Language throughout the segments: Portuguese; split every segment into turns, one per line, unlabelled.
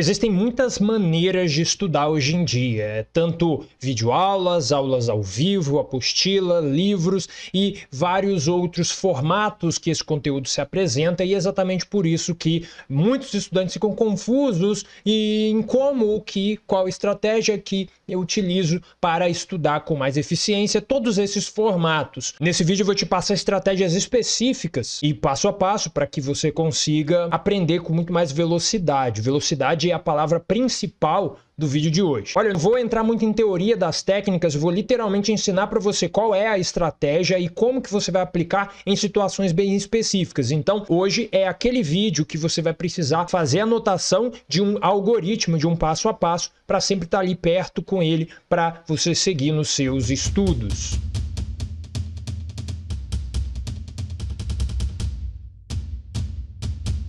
Existem muitas maneiras de estudar hoje em dia, é tanto videoaulas, aulas ao vivo, apostila, livros e vários outros formatos que esse conteúdo se apresenta e é exatamente por isso que muitos estudantes ficam confusos em como, que, qual estratégia que eu utilizo para estudar com mais eficiência todos esses formatos. Nesse vídeo eu vou te passar estratégias específicas e passo a passo para que você consiga aprender com muito mais velocidade. Velocidade a palavra principal do vídeo de hoje. Olha, eu não vou entrar muito em teoria das técnicas, vou literalmente ensinar para você qual é a estratégia e como que você vai aplicar em situações bem específicas. Então, hoje é aquele vídeo que você vai precisar fazer anotação de um algoritmo, de um passo a passo, para sempre estar tá ali perto com ele para você seguir nos seus estudos.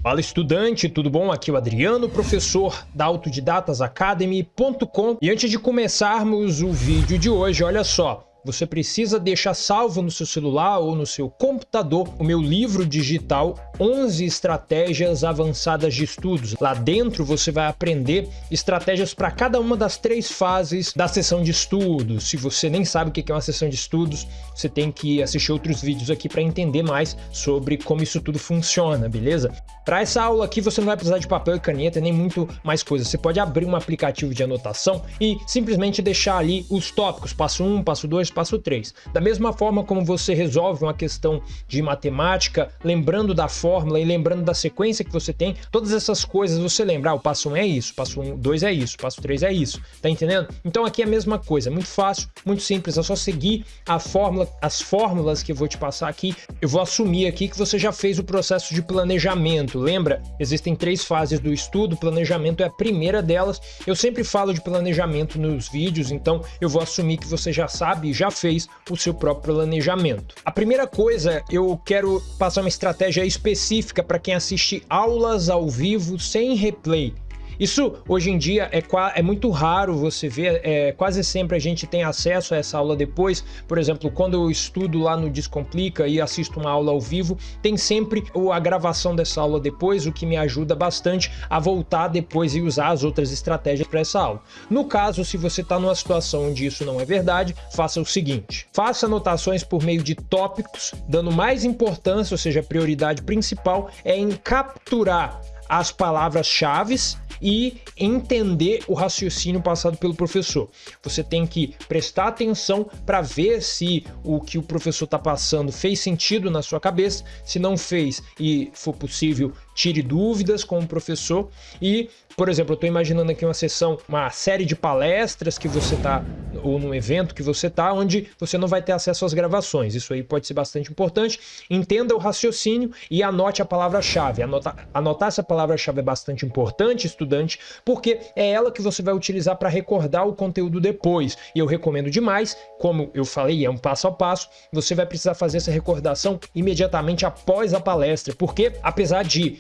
Fala estudante, tudo bom? Aqui é o Adriano, professor da autodidatasacademy.com e antes de começarmos o vídeo de hoje, olha só, você precisa deixar salvo no seu celular ou no seu computador o meu livro digital 11 estratégias avançadas de estudos. Lá dentro você vai aprender estratégias para cada uma das três fases da sessão de estudos. Se você nem sabe o que é uma sessão de estudos, você tem que assistir outros vídeos aqui para entender mais sobre como isso tudo funciona, beleza? Para essa aula aqui você não vai precisar de papel e caneta nem muito mais coisa. Você pode abrir um aplicativo de anotação e simplesmente deixar ali os tópicos, passo 1, passo 2, passo 3. Da mesma forma como você resolve uma questão de matemática, lembrando da fórmula e lembrando da sequência que você tem, todas essas coisas você lembra, ah, o passo 1 é isso, passo 1, 2 é isso, passo 3 é isso, tá entendendo? Então aqui é a mesma coisa, muito fácil, muito simples, é só seguir a fórmula, as fórmulas que eu vou te passar aqui. Eu vou assumir aqui que você já fez o processo de planejamento, lembra? Existem três fases do estudo, planejamento é a primeira delas. Eu sempre falo de planejamento nos vídeos, então eu vou assumir que você já sabe, já fez o seu próprio planejamento. A primeira coisa, eu quero passar uma estratégia específica para quem assiste aulas ao vivo sem replay. Isso hoje em dia é, é muito raro você ver, é, quase sempre a gente tem acesso a essa aula depois. Por exemplo, quando eu estudo lá no Descomplica e assisto uma aula ao vivo, tem sempre a gravação dessa aula depois, o que me ajuda bastante a voltar depois e usar as outras estratégias para essa aula. No caso, se você está numa situação onde isso não é verdade, faça o seguinte: faça anotações por meio de tópicos, dando mais importância, ou seja, a prioridade principal é em capturar as palavras-chave e entender o raciocínio passado pelo professor. Você tem que prestar atenção para ver se o que o professor está passando fez sentido na sua cabeça. Se não fez e for possível, tire dúvidas com o professor e por exemplo, eu estou imaginando aqui uma sessão, uma série de palestras que você está, ou num evento que você está, onde você não vai ter acesso às gravações. Isso aí pode ser bastante importante. Entenda o raciocínio e anote a palavra-chave. Anotar, anotar essa palavra-chave é bastante importante, estudante, porque é ela que você vai utilizar para recordar o conteúdo depois. E eu recomendo demais, como eu falei, é um passo a passo, você vai precisar fazer essa recordação imediatamente após a palestra, porque apesar de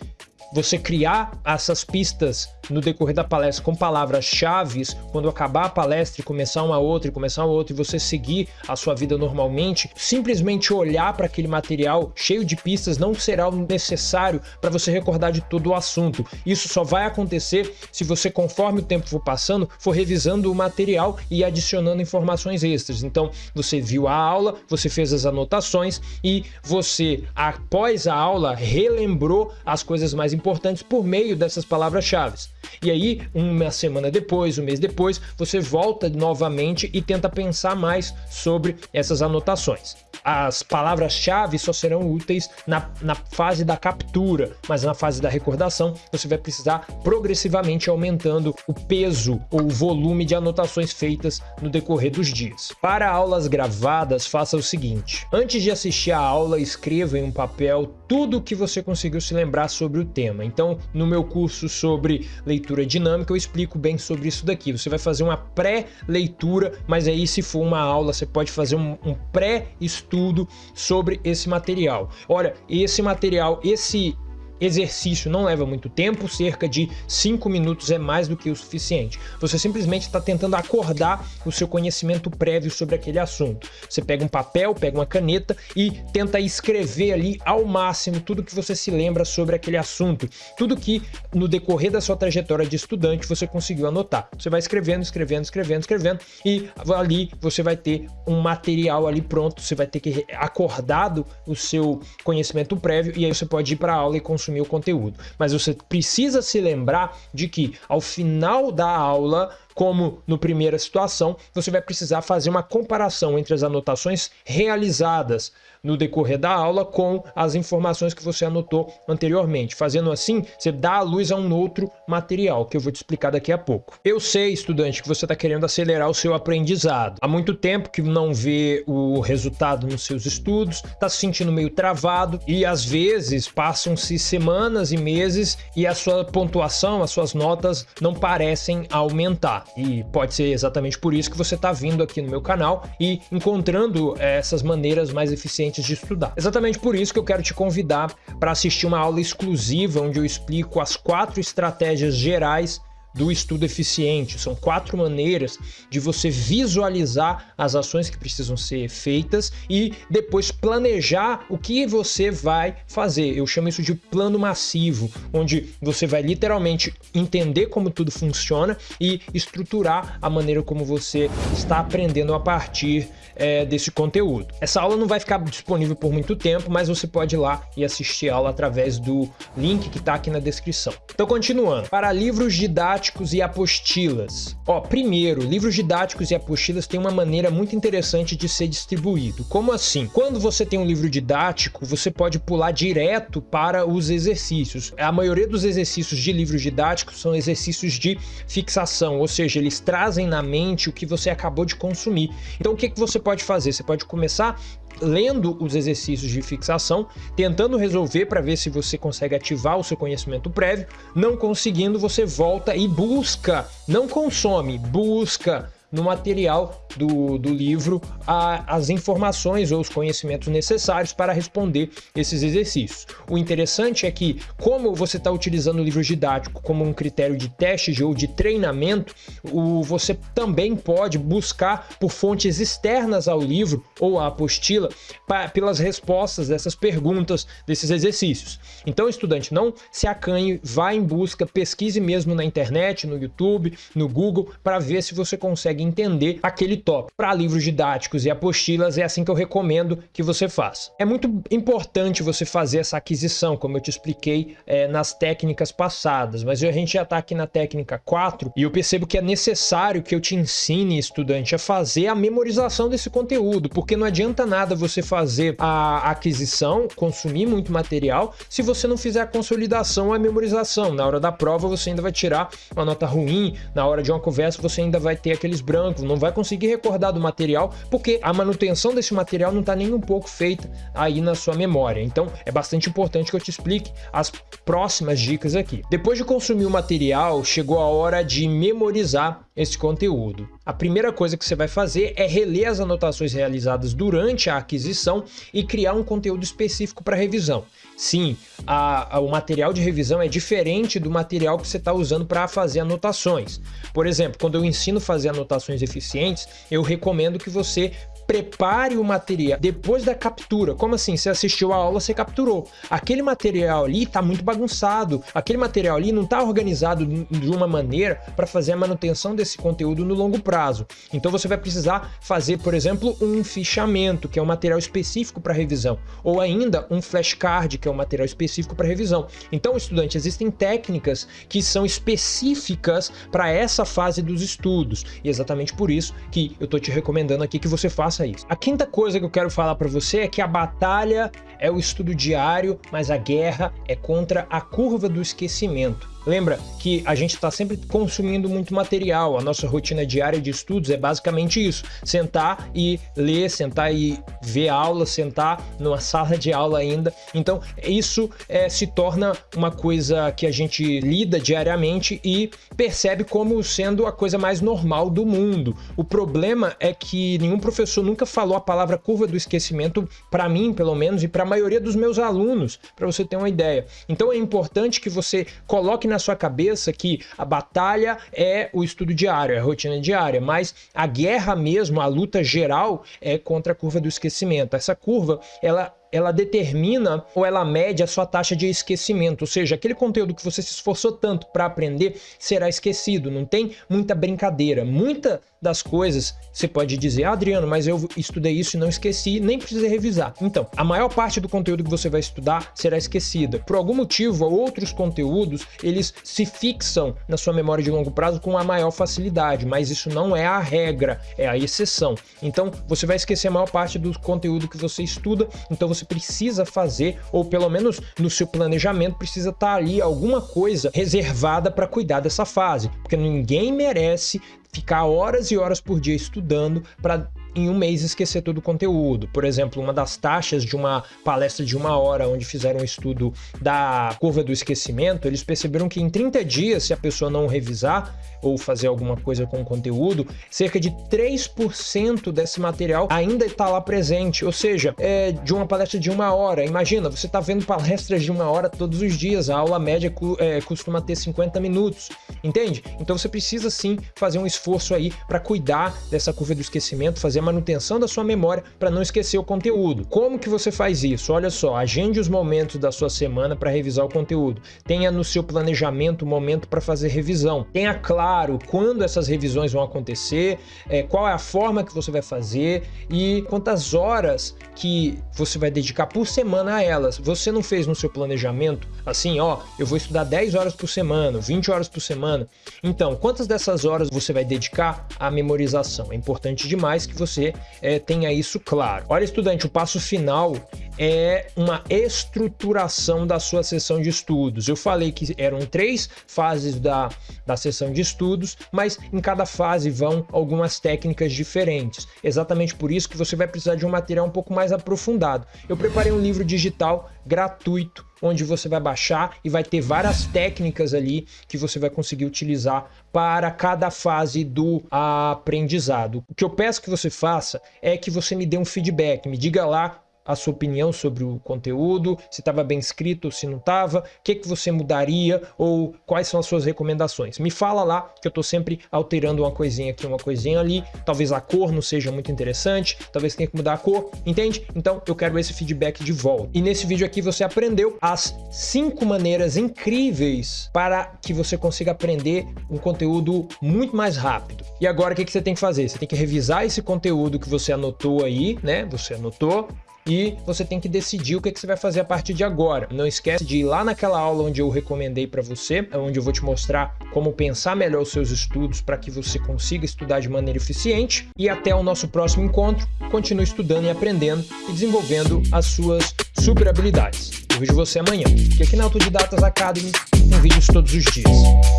você criar essas pistas no decorrer da palestra com palavras-chave, quando acabar a palestra e começar uma outra e começar uma outra e você seguir a sua vida normalmente, simplesmente olhar para aquele material cheio de pistas não será o necessário para você recordar de todo o assunto. Isso só vai acontecer se você, conforme o tempo for passando, for revisando o material e adicionando informações extras. Então, você viu a aula, você fez as anotações e você, após a aula, relembrou as coisas mais importantes por meio dessas palavras-chave. E aí, uma semana depois, um mês depois, você volta novamente e tenta pensar mais sobre essas anotações. As palavras-chave só serão úteis na, na fase da captura, mas na fase da recordação você vai precisar progressivamente aumentando o peso ou o volume de anotações feitas no decorrer dos dias. Para aulas gravadas, faça o seguinte: antes de assistir a aula, escreva em um papel tudo o que você conseguiu se lembrar sobre o tema. Então, no meu curso sobre leitura dinâmica, eu explico bem sobre isso daqui. Você vai fazer uma pré-leitura, mas aí se for uma aula, você pode fazer um, um pré-estudo sobre esse material. Olha, esse material, esse exercício não leva muito tempo, cerca de 5 minutos é mais do que o suficiente. Você simplesmente está tentando acordar o seu conhecimento prévio sobre aquele assunto. Você pega um papel, pega uma caneta e tenta escrever ali ao máximo tudo que você se lembra sobre aquele assunto, tudo que no decorrer da sua trajetória de estudante você conseguiu anotar. Você vai escrevendo, escrevendo, escrevendo, escrevendo e ali você vai ter um material ali pronto, você vai ter que acordado o seu conhecimento prévio e aí você pode ir para a aula e consumir o conteúdo. Mas você precisa se lembrar de que ao final da aula como no primeira situação, você vai precisar fazer uma comparação entre as anotações realizadas no decorrer da aula com as informações que você anotou anteriormente. Fazendo assim, você dá a luz a um outro material, que eu vou te explicar daqui a pouco. Eu sei, estudante, que você está querendo acelerar o seu aprendizado. Há muito tempo que não vê o resultado nos seus estudos, está se sentindo meio travado e às vezes passam-se semanas e meses e a sua pontuação, as suas notas não parecem aumentar. E pode ser exatamente por isso que você está vindo aqui no meu canal e encontrando essas maneiras mais eficientes de estudar. Exatamente por isso que eu quero te convidar para assistir uma aula exclusiva onde eu explico as quatro estratégias gerais do estudo eficiente. São quatro maneiras de você visualizar as ações que precisam ser feitas e depois planejar o que você vai fazer. Eu chamo isso de plano massivo, onde você vai literalmente entender como tudo funciona e estruturar a maneira como você está aprendendo a partir é, desse conteúdo. Essa aula não vai ficar disponível por muito tempo, mas você pode ir lá e assistir a aula através do link que está aqui na descrição. Então, continuando. Para livros didáticos didáticos e apostilas. Ó, primeiro, livros didáticos e apostilas têm uma maneira muito interessante de ser distribuído. Como assim? Quando você tem um livro didático, você pode pular direto para os exercícios. A maioria dos exercícios de livros didáticos são exercícios de fixação, ou seja, eles trazem na mente o que você acabou de consumir. Então o que, que você pode fazer? Você pode começar lendo os exercícios de fixação, tentando resolver para ver se você consegue ativar o seu conhecimento prévio. Não conseguindo, você volta e busca, não consome, busca no material do, do livro a, as informações ou os conhecimentos necessários para responder esses exercícios. O interessante é que, como você está utilizando o livro didático como um critério de teste ou de treinamento, o, você também pode buscar por fontes externas ao livro ou à apostila pra, pelas respostas dessas perguntas, desses exercícios. Então, estudante, não se acanhe, vá em busca, pesquise mesmo na internet, no YouTube, no Google, para ver se você consegue entender aquele tópico. Para livros didáticos e apostilas é assim que eu recomendo que você faça. É muito importante você fazer essa aquisição, como eu te expliquei é, nas técnicas passadas, mas a gente já está aqui na técnica 4 e eu percebo que é necessário que eu te ensine, estudante, a fazer a memorização desse conteúdo, porque não adianta nada você fazer a aquisição, consumir muito material, se você não fizer a consolidação ou a memorização. Na hora da prova você ainda vai tirar uma nota ruim, na hora de uma conversa você ainda vai ter aqueles brancos, não vai conseguir recordar do material, porque a manutenção desse material não está nem um pouco feita aí na sua memória. Então é bastante importante que eu te explique as próximas dicas aqui. Depois de consumir o material, chegou a hora de memorizar esse conteúdo. A primeira coisa que você vai fazer é reler as anotações realizadas durante a aquisição e criar um conteúdo específico para revisão. Sim, a, a, o material de revisão é diferente do material que você está usando para fazer anotações. Por exemplo, quando eu ensino a fazer anotações eficientes, eu recomendo que você prepare o material depois da captura. Como assim? Você assistiu a aula, você capturou. Aquele material ali está muito bagunçado, aquele material ali não está organizado de uma maneira para fazer a manutenção desse conteúdo no longo prazo. Então você vai precisar fazer, por exemplo, um fichamento, que é um material específico para revisão, ou ainda um flashcard, que é um material específico para revisão. Então, estudante, existem técnicas que são específicas para essa fase dos estudos, e é exatamente por isso que eu estou te recomendando aqui que você faça faça isso. A quinta coisa que eu quero falar para você é que a batalha é o estudo diário, mas a guerra é contra a curva do esquecimento. Lembra que a gente está sempre consumindo muito material, a nossa rotina diária de estudos é basicamente isso, sentar e ler, sentar e ver aula, sentar numa sala de aula ainda, então isso é, se torna uma coisa que a gente lida diariamente e percebe como sendo a coisa mais normal do mundo. O problema é que nenhum professor nunca falou a palavra curva do esquecimento para mim, pelo menos, e para a maioria dos meus alunos, para você ter uma ideia. Então é importante que você coloque na sua cabeça que a batalha é o estudo diário, é a rotina diária, mas a guerra mesmo, a luta geral é contra a curva do esquecimento. Essa curva, ela ela determina ou ela mede a sua taxa de esquecimento, ou seja, aquele conteúdo que você se esforçou tanto para aprender será esquecido, não tem muita brincadeira. Muita das coisas você pode dizer, ah, Adriano, mas eu estudei isso e não esqueci, nem precisei revisar. Então, a maior parte do conteúdo que você vai estudar será esquecida. Por algum motivo, outros conteúdos, eles se fixam na sua memória de longo prazo com a maior facilidade, mas isso não é a regra, é a exceção. Então, você vai esquecer a maior parte do conteúdo que você estuda, então você você precisa fazer, ou pelo menos no seu planejamento precisa estar ali alguma coisa reservada para cuidar dessa fase, porque ninguém merece ficar horas e horas por dia estudando para em um mês esquecer todo o conteúdo. Por exemplo, uma das taxas de uma palestra de uma hora onde fizeram um estudo da curva do esquecimento, eles perceberam que em 30 dias, se a pessoa não revisar ou fazer alguma coisa com o conteúdo, cerca de 3% desse material ainda está lá presente. Ou seja, é de uma palestra de uma hora. Imagina, você está vendo palestras de uma hora todos os dias, a aula média é, costuma ter 50 minutos, entende? Então você precisa sim fazer um esforço aí para cuidar dessa curva do esquecimento, fazer manutenção da sua memória para não esquecer o conteúdo. Como que você faz isso? Olha só, agende os momentos da sua semana para revisar o conteúdo. Tenha no seu planejamento o momento para fazer revisão. Tenha claro quando essas revisões vão acontecer, é, qual é a forma que você vai fazer e quantas horas que você vai dedicar por semana a elas. Você não fez no seu planejamento assim, ó, eu vou estudar 10 horas por semana, 20 horas por semana. Então, quantas dessas horas você vai dedicar à memorização? É importante demais que você você é, tenha isso claro. Olha, estudante, o passo final é uma estruturação da sua sessão de estudos. Eu falei que eram três fases da, da sessão de estudos, mas em cada fase vão algumas técnicas diferentes. Exatamente por isso que você vai precisar de um material um pouco mais aprofundado. Eu preparei um livro digital gratuito onde você vai baixar e vai ter várias técnicas ali que você vai conseguir utilizar para cada fase do aprendizado. O que eu peço que você faça é que você me dê um feedback, me diga lá a sua opinião sobre o conteúdo, se estava bem escrito se não estava, o que, que você mudaria ou quais são as suas recomendações. Me fala lá que eu estou sempre alterando uma coisinha aqui, uma coisinha ali, talvez a cor não seja muito interessante, talvez tenha que mudar a cor, entende? Então eu quero esse feedback de volta. E nesse vídeo aqui você aprendeu as cinco maneiras incríveis para que você consiga aprender um conteúdo muito mais rápido. E agora o que, que você tem que fazer? Você tem que revisar esse conteúdo que você anotou aí, né? Você anotou, e você tem que decidir o que, que você vai fazer a partir de agora. Não esquece de ir lá naquela aula onde eu recomendei para você, onde eu vou te mostrar como pensar melhor os seus estudos para que você consiga estudar de maneira eficiente. E até o nosso próximo encontro, continue estudando e aprendendo e desenvolvendo as suas super habilidades. Eu vejo você amanhã, porque aqui na Autodidatas Academy tem vídeos todos os dias.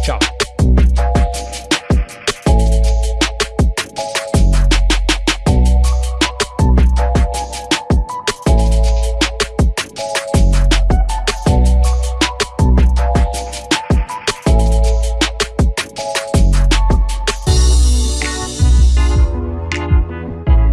Tchau!